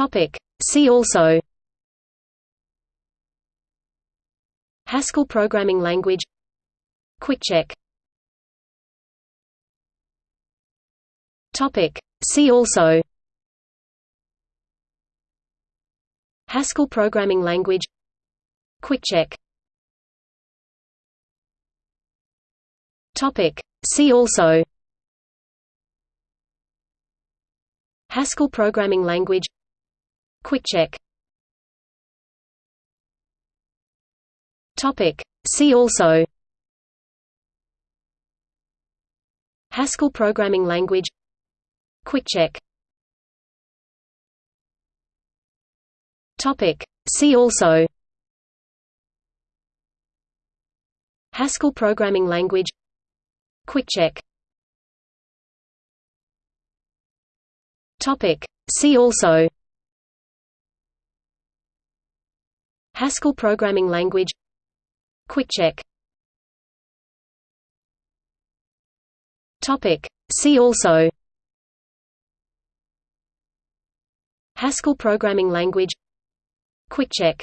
Topic. See also Haskell programming language QuickCheck Topic. See also Haskell programming language QuickCheck Topic. See also Haskell programming language QuickCheck Topic. See also. Haskell programming language. QuickCheck Topic. See also. Haskell programming language. QuickCheck Topic. See also Haskell programming language. QuickCheck. Topic. See also. Haskell programming language. QuickCheck